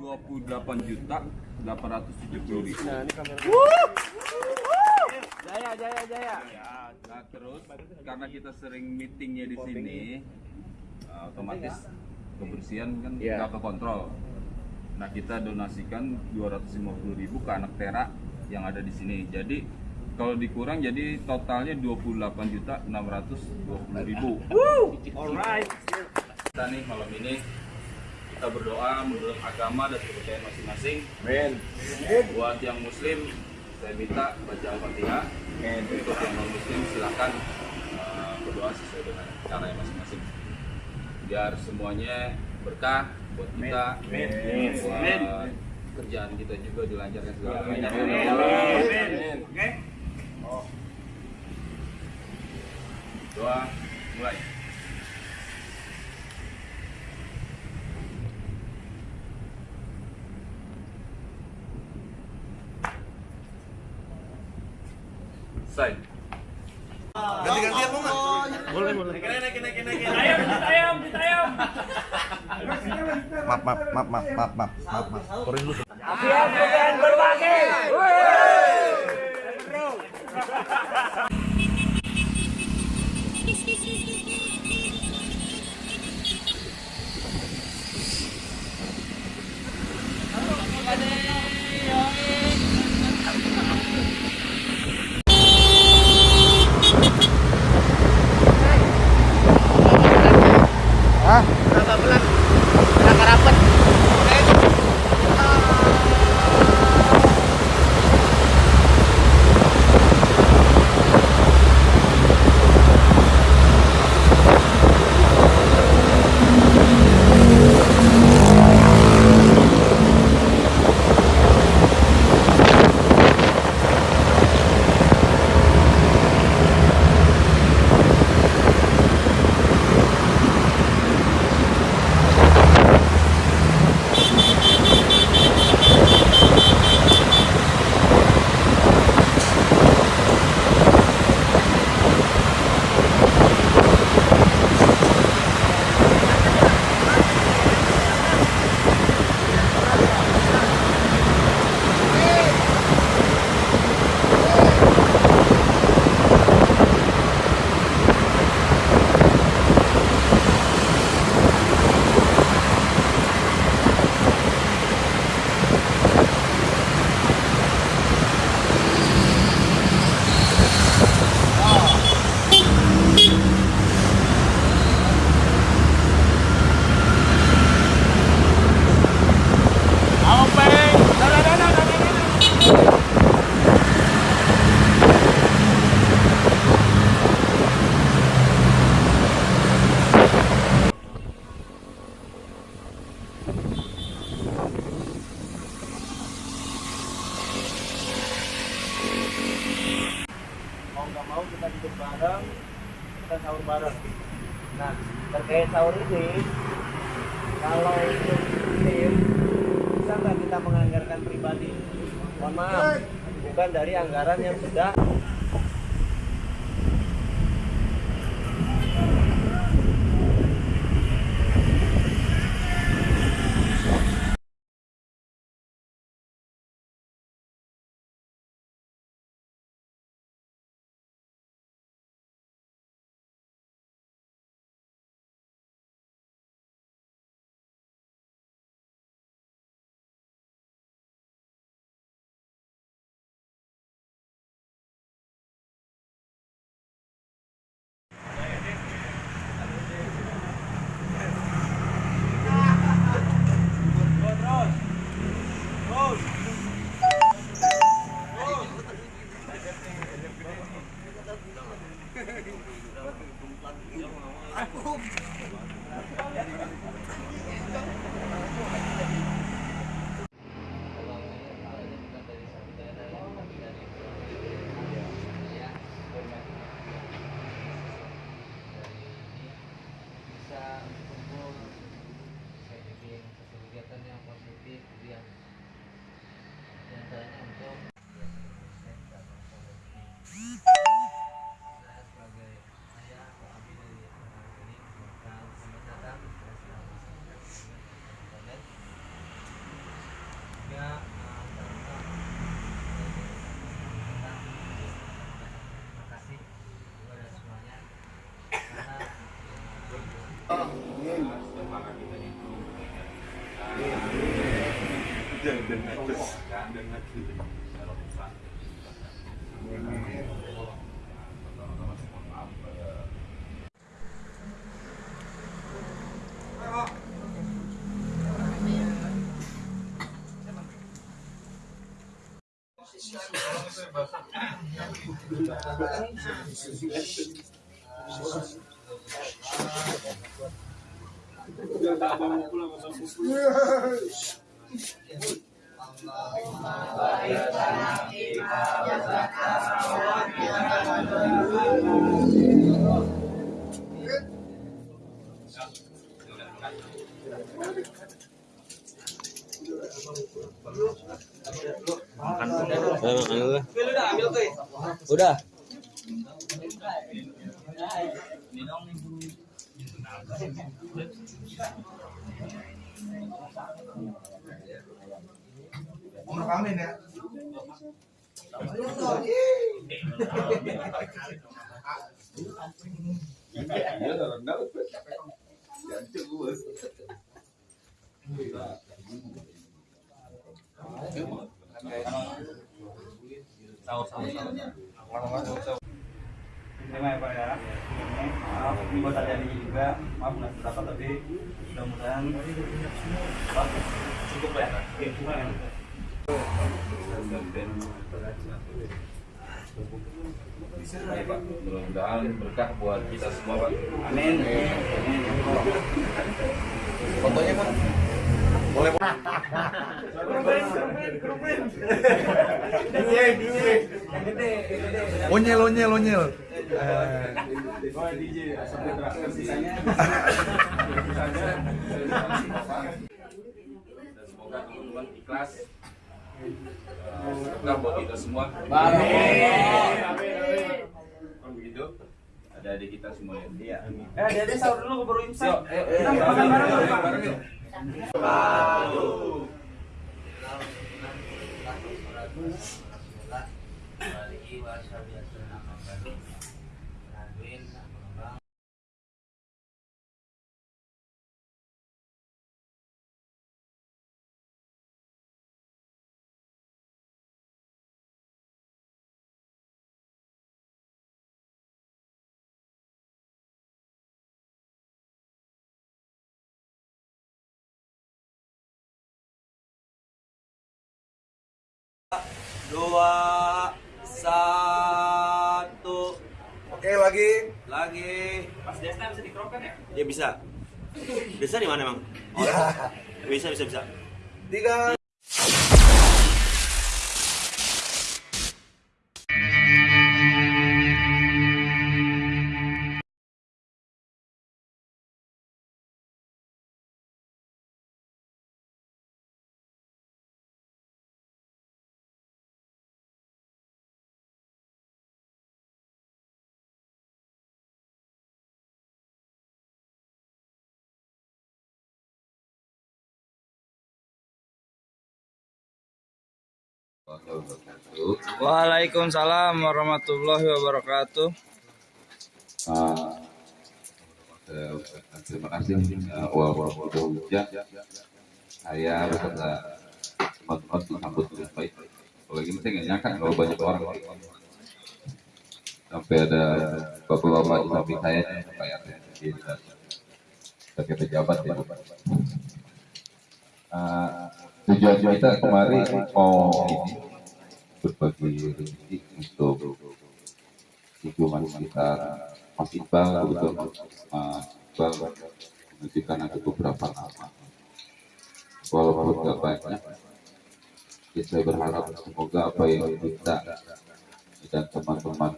dua puluh delapan juta delapan ratus tujuh puluh ribu. Jaya, jaya, jaya. Nah terus karena kita sering meetingnya di sini, uh, otomatis kebersihan kan Iya. nggak kekontrol. Nah kita donasikan 250 ribu ke anak tera yang ada di sini. Jadi kalau dikurang jadi totalnya 28 juta 620 ribu. Alright. Kita nih malam ini kita berdoa menurut agama dan kepercayaan masing-masing. Men. Buat yang muslim saya minta baca al-fatihah. Untuk yang non muslim silakan uh, berdoa sesuai dengan cara yang masing-masing. Biar semuanya berkah buat kita, Amin. Amin. kerjaan kita juga dilancarkan segala Amin. macam. Amin. Oke. Doa mulai. Ganti-ganti aku nggak? Maaf, maaf, maaf, maaf, maaf, maaf, maaf, maaf. Turunin dulu. Siap dengan ini, kalau itu tim, bisa nggak kita menganggarkan pribadi? Mohon maaf, bukan dari anggaran yang sudah Udah. Mau udah. udah rekamin ya? Terima ya Pak ya. Maaf, ini buat terjadi juga. Maaf nggak seberapa tapi mudah-mudahan cukup ya. Oke, cuma Baik, Pak. Mudah-mudahan berkah buat kita semua Pak. Amin. Fotonya kan? Boleh Onyel, onyel, onyel. Eh, Oh, DJ sampai terakhir sisanya. Dan semoga teman-teman ikhlas. Eh, Berkah buat kita semua. Kalau begitu, ada adik kita semua ya. Iya. Eh, Dede sahur dulu keburu imsak. Yuk, ayo, ayo. Kita makan dulu, Pak. Bareng yuk. Dua, satu, Oke, lagi. lagi. Pas Desna bisa dikerokan ya? Ya bisa. Bisa di mana emang? Oh, bisa, bisa, bisa. Tiga. Waalaikumsalam warahmatullahi wabarakatuh. Terima kasih hujan saya beserta teman-teman disambut dengan baik apalagi saya nggak nyangka kalau banyak orang sampai ada bapak-bapak di samping saya sampai ada sebagai pejabat ya tujuan kita kemarin mau ini berbagi rezeki untuk lingkungan sekitar. Mas Iqbal begitu Mas. Iqbal. Menunjukkan ada beberapa nama. Walaupun nggak banyak ya saya berharap semoga apa yang kita dan teman-teman